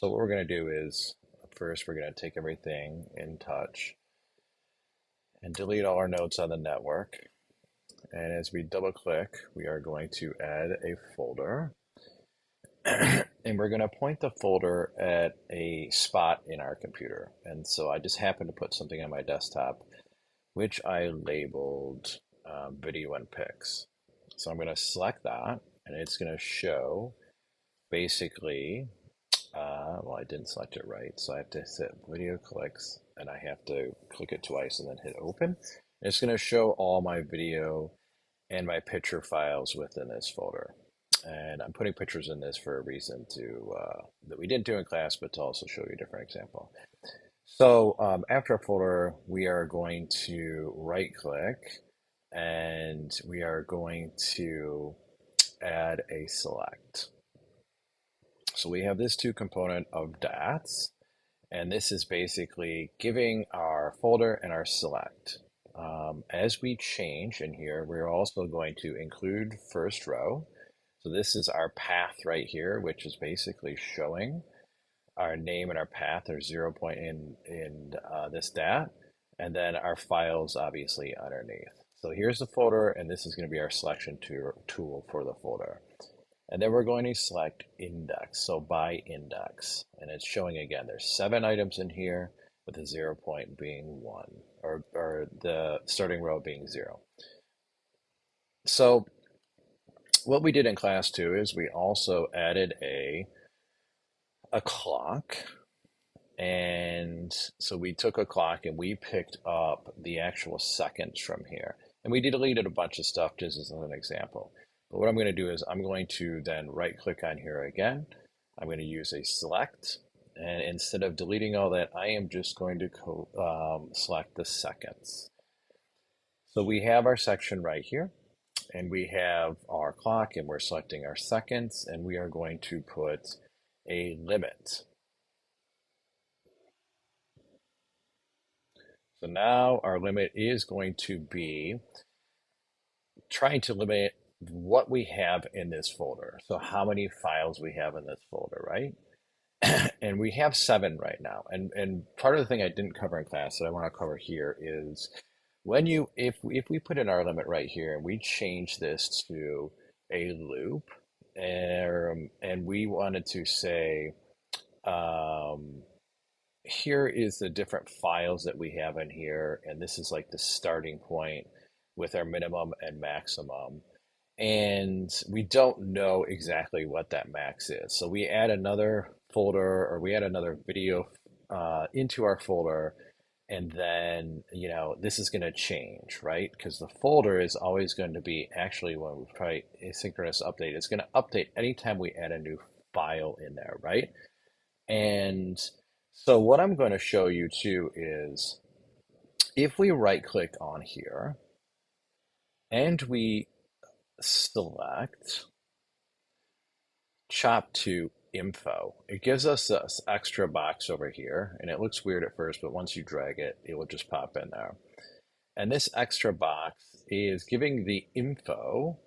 So what we're going to do is first we're going to take everything in touch and delete all our notes on the network. And as we double click, we are going to add a folder. and we're going to point the folder at a spot in our computer. And so I just happened to put something on my desktop, which I labeled um, video and pics. So I'm going to select that and it's going to show basically, uh, well, I didn't select it right. So I have to hit video clicks and I have to click it twice and then hit open. And it's going to show all my video and my picture files within this folder. And I'm putting pictures in this for a reason to uh, that we didn't do in class, but to also show you a different example. So um, after a folder, we are going to right click and we are going to add a select. So we have this two component of DATs, and this is basically giving our folder and our select. Um, as we change in here, we're also going to include first row. So this is our path right here, which is basically showing our name and our path or zero point in, in uh, this DAT, and then our files obviously underneath. So here's the folder, and this is going to be our selection tool for the folder. And then we're going to select index, so by index. And it's showing again, there's seven items in here with the zero point being one, or, or the starting row being zero. So what we did in class two is we also added a, a clock and so we took a clock and we picked up the actual seconds from here. And we deleted a bunch of stuff just as an example. But what I'm going to do is I'm going to then right click on here again. I'm going to use a select. And instead of deleting all that, I am just going to um, select the seconds. So we have our section right here. And we have our clock and we're selecting our seconds. And we are going to put a limit. So now our limit is going to be trying to limit what we have in this folder. So how many files we have in this folder, right? and we have seven right now. And, and part of the thing I didn't cover in class that I want to cover here is when you, if, if we put in our limit right here and we change this to a loop and, and we wanted to say, um, here is the different files that we have in here. And this is like the starting point with our minimum and maximum. And we don't know exactly what that max is. So we add another folder or we add another video uh, into our folder. And then, you know, this is going to change, right? Because the folder is always going to be actually when we try asynchronous update, it's going to update anytime we add a new file in there, right? And so what I'm going to show you too is if we right click on here and we select chop to info, it gives us this extra box over here and it looks weird at first, but once you drag it, it will just pop in there. And this extra box is giving the info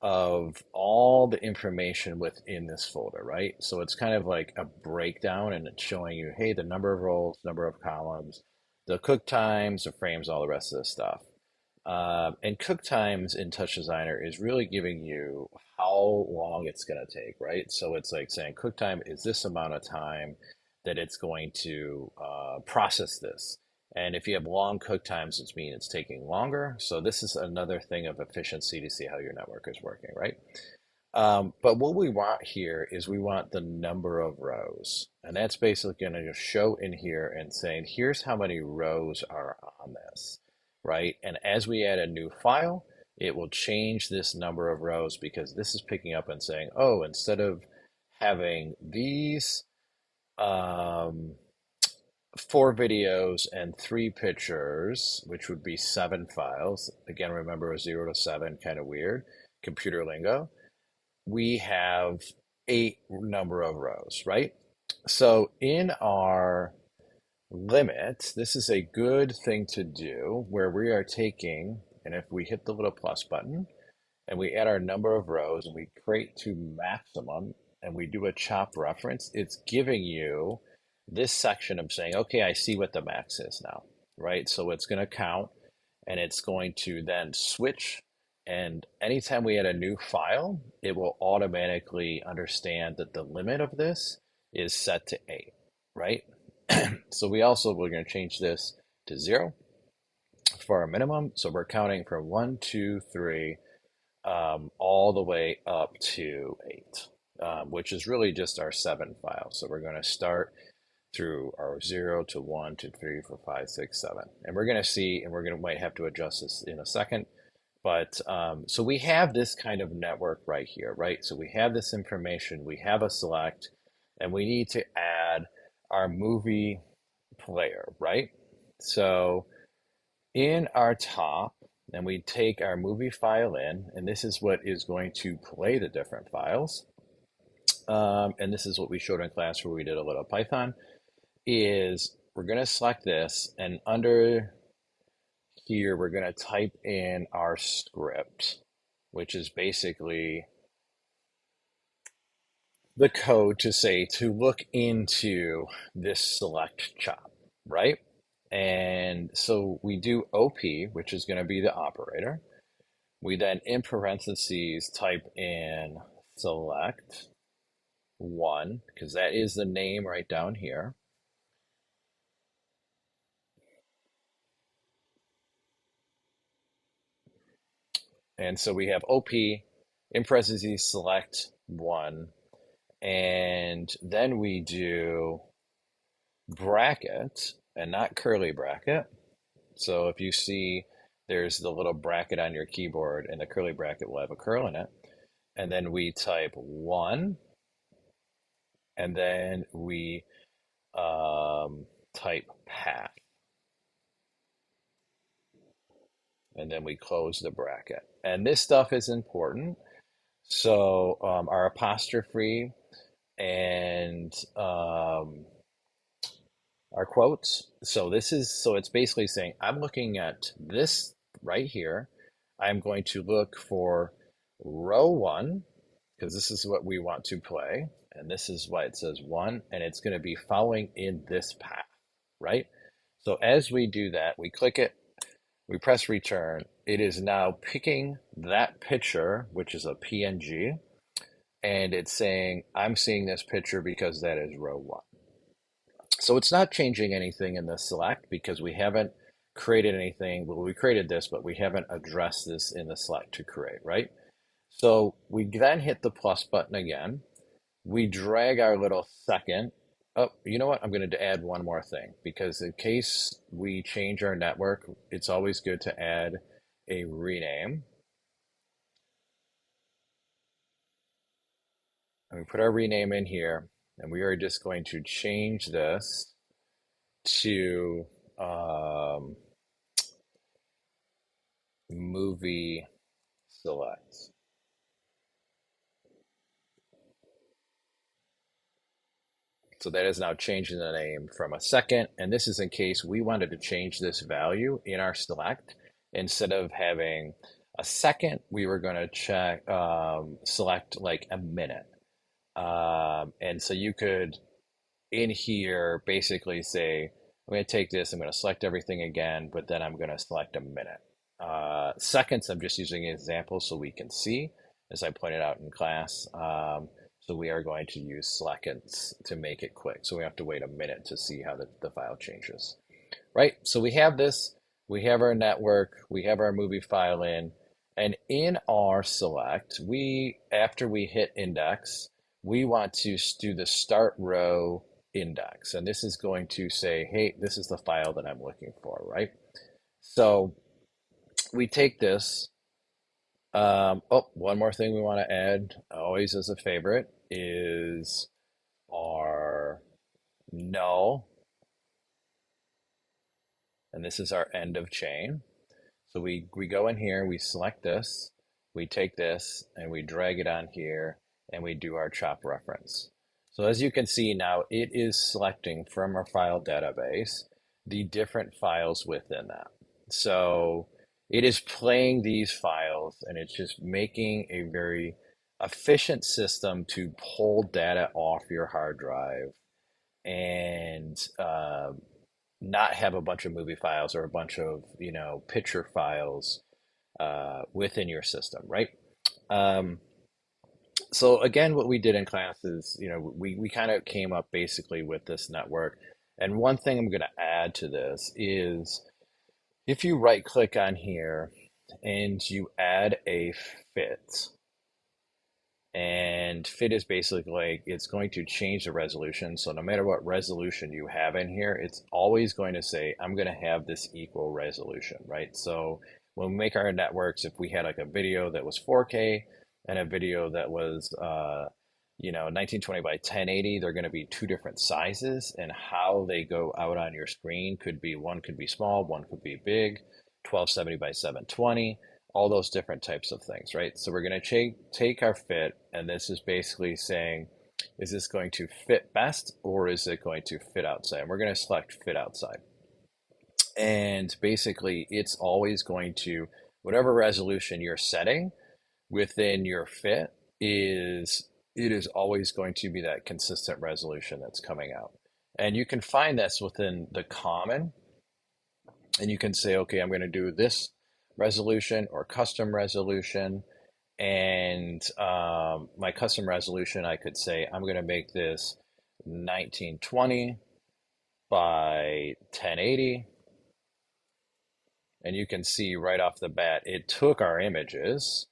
of all the information within this folder, right? So it's kind of like a breakdown and it's showing you, hey, the number of rows, number of columns, the cook times, the frames, all the rest of this stuff. Um, and cook times in Touch Designer is really giving you how long it's going to take, right? So it's like saying cook time is this amount of time that it's going to uh, process this. And if you have long cook times, it means it's taking longer. So this is another thing of efficiency to see how your network is working, right? Um, but what we want here is we want the number of rows. And that's basically going to show in here and saying, here's how many rows are on this, right? And as we add a new file, it will change this number of rows because this is picking up and saying, oh, instead of having these, um, four videos and three pictures, which would be seven files. Again, remember zero to seven, kind of weird, computer lingo. We have eight number of rows, right? So in our limit, this is a good thing to do where we are taking, and if we hit the little plus button and we add our number of rows and we create to maximum, and we do a chop reference, it's giving you this section of saying, okay, I see what the max is now, right? So it's going to count and it's going to then switch. And anytime we add a new file, it will automatically understand that the limit of this is set to eight, right? so we also, we're going to change this to zero for our minimum. So we're counting from one, two, three, um, all the way up to eight, um, which is really just our seven files. So we're going to start through our zero to one to three, four, five, six, seven. And we're going to see, and we're going to might have to adjust this in a second. But um, so we have this kind of network right here, right? So we have this information, we have a select, and we need to add our movie player, right? So in our top, and we take our movie file in, and this is what is going to play the different files. Um, and this is what we showed in class where we did a little Python, is we're going to select this, and under here, we're going to type in our script, which is basically the code to say to look into this select chop, right? And so we do OP, which is going to be the operator. We then in parentheses type in select one, because that is the name right down here. And so we have OP in parentheses select one, and then we do bracket and not curly bracket. So if you see there's the little bracket on your keyboard and the curly bracket will have a curl in it. And then we type one and then we um, type path. And then we close the bracket. And this stuff is important. So um, our apostrophe and um, our quotes. So this is, so it's basically saying, I'm looking at this right here. I'm going to look for row one, because this is what we want to play. And this is why it says one, and it's going to be following in this path, right? So as we do that, we click it, we press return. It is now picking that picture, which is a PNG, and it's saying, I'm seeing this picture because that is row one. So it's not changing anything in the select because we haven't created anything. Well, we created this, but we haven't addressed this in the select to create, right? So we then hit the plus button again. We drag our little second. Oh, you know what? I'm going to add one more thing because in case we change our network, it's always good to add a rename. And we put our rename in here. And we are just going to change this to um, movie select. So that is now changing the name from a second. And this is in case we wanted to change this value in our select. Instead of having a second, we were going to check um, select like a minute. Um, and so you could, in here, basically say, I'm going to take this, I'm going to select everything again, but then I'm going to select a minute. Uh, seconds, I'm just using an example so we can see, as I pointed out in class. Um, so we are going to use seconds to make it quick. So we have to wait a minute to see how the, the file changes. Right, so we have this, we have our network, we have our movie file in, and in our select, we, after we hit index, we want to do the start row index. And this is going to say, hey, this is the file that I'm looking for, right? So we take this. Um, oh, one more thing we want to add, always as a favorite, is our null. And this is our end of chain. So we, we go in here, we select this, we take this, and we drag it on here, and we do our chop reference. So as you can see now, it is selecting from our file database the different files within that. So it is playing these files and it's just making a very efficient system to pull data off your hard drive and uh, not have a bunch of movie files or a bunch of you know picture files uh, within your system, right? Um, so again, what we did in class is, you know, we, we kind of came up basically with this network. And one thing I'm going to add to this is if you right click on here and you add a fit, and fit is basically like it's going to change the resolution. So no matter what resolution you have in here, it's always going to say, I'm going to have this equal resolution, right? So when we make our networks, if we had like a video that was 4K and a video that was, uh, you know, 1920 by 1080, they're going to be two different sizes and how they go out on your screen could be, one could be small, one could be big, 1270 by 720 all those different types of things, right? So we're going to take, our fit, and this is basically saying, is this going to fit best or is it going to fit outside? And we're going to select fit outside. And basically, it's always going to, whatever resolution you're setting within your fit is, it is always going to be that consistent resolution that's coming out. And you can find this within the common, and you can say, okay, I'm going to do this resolution or custom resolution. And um, my custom resolution, I could say, I'm going to make this 1920 by 1080. And you can see right off the bat, it took our images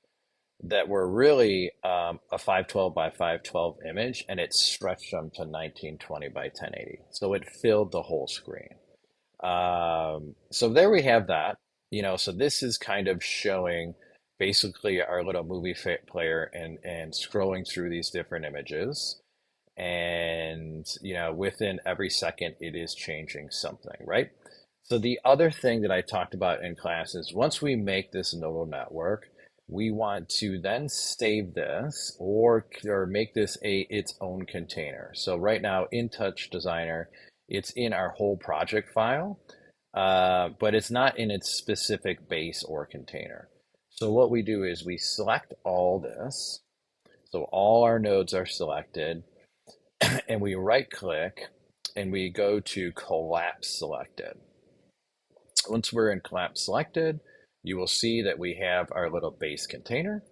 that were really um, a 512 by 512 image and it stretched them to 1920 by 1080. So it filled the whole screen. Um, so there we have that you know, so this is kind of showing basically our little movie player and and scrolling through these different images. And you know within every second it is changing something right? So the other thing that i talked about in class is once we make this neural network we want to then save this or or make this a its own container. So right now in touch designer it's in our whole project file uh, but it's not in its specific base or container. So what we do is we select all this. So all our nodes are selected and we right click and we go to collapse selected. Once we're in collapse selected, you will see that we have our little base container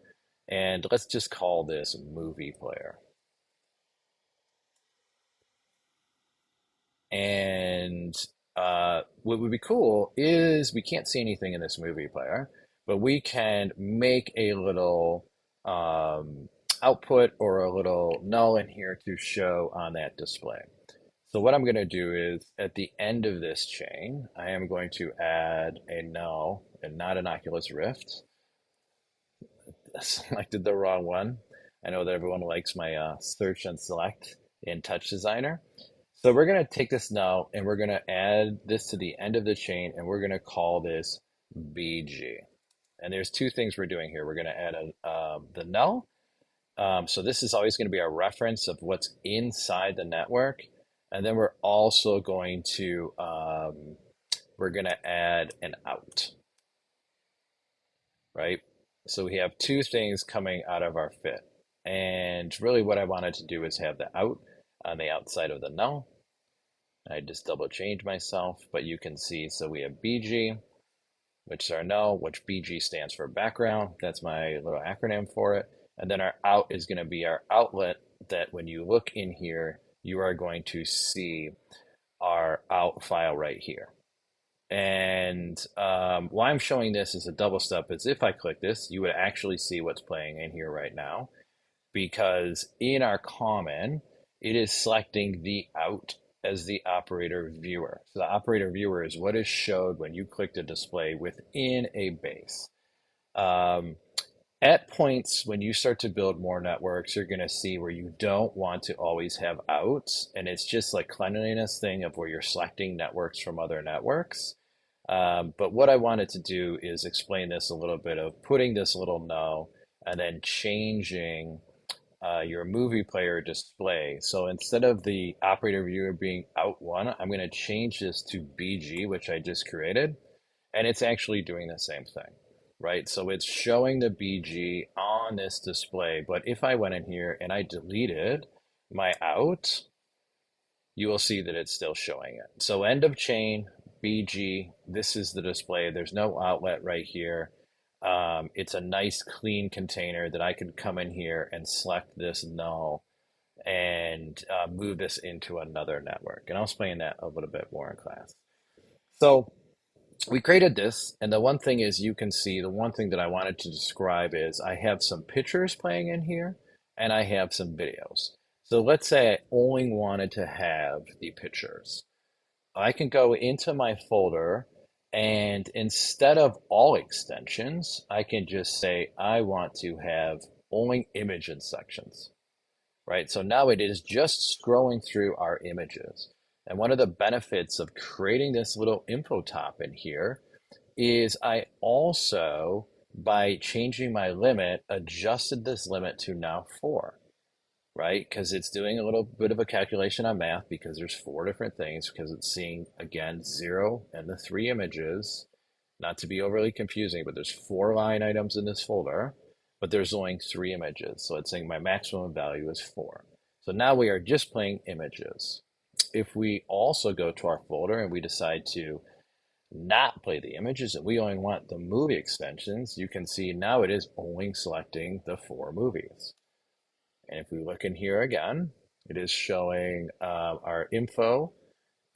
and let's just call this movie player. And uh, what would be cool is we can't see anything in this movie player, but we can make a little um, output or a little null in here to show on that display. So what I'm going to do is at the end of this chain, I am going to add a null and not an Oculus Rift. I selected the wrong one. I know that everyone likes my uh, search and select in Touch Designer. So we're going to take this now and we're going to add this to the end of the chain and we're going to call this BG. And there's two things we're doing here. We're going to add a, uh, the null. Um, so this is always going to be a reference of what's inside the network. And then we're also going to, um, we're going to add an out, right? So we have two things coming out of our fit. And really what I wanted to do is have the out on the outside of the null I just double change myself, but you can see, so we have BG, which is our null, which BG stands for background. That's my little acronym for it. And then our out is going to be our outlet that when you look in here, you are going to see our out file right here. And um, why I'm showing this as a double step is if I click this, you would actually see what's playing in here right now. Because in our common, it is selecting the out as the operator viewer. So the operator viewer is what is showed when you click the display within a base. Um, at points when you start to build more networks, you're going to see where you don't want to always have outs. And it's just like cleanliness thing of where you're selecting networks from other networks. Um, but what I wanted to do is explain this a little bit of putting this little null and then changing uh, your movie player display. So instead of the operator viewer being out one, I'm going to change this to BG, which I just created. And it's actually doing the same thing. right? So it's showing the BG on this display. But if I went in here and I deleted my out, you will see that it's still showing it. So end of chain, BG, this is the display. There's no outlet right here. Um, it's a nice clean container that I could come in here and select this null and uh, move this into another network. And I'll explain that a little bit more in class. So we created this, and the one thing is you can see, the one thing that I wanted to describe is I have some pictures playing in here, and I have some videos. So let's say I only wanted to have the pictures. I can go into my folder, and instead of all extensions, I can just say I want to have only image sections, right? So now it is just scrolling through our images. And one of the benefits of creating this little info top in here is I also, by changing my limit, adjusted this limit to now four, right? Because it's doing a little bit of a calculation on math because there's four different things because it's seeing, again, zero and the three images, not to be overly confusing, but there's four line items in this folder, but there's only three images. So it's saying my maximum value is four. So now we are just playing images if we also go to our folder and we decide to not play the images and we only want the movie extensions, you can see now it is only selecting the four movies. And if we look in here again, it is showing uh, our info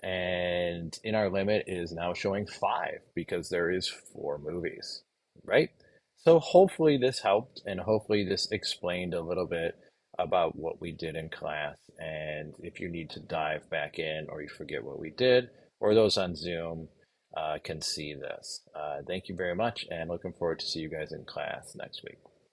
and in our limit is now showing five because there is four movies, right? So hopefully this helped and hopefully this explained a little bit about what we did in class. And if you need to dive back in or you forget what we did, or those on Zoom uh, can see this. Uh, thank you very much and looking forward to see you guys in class next week.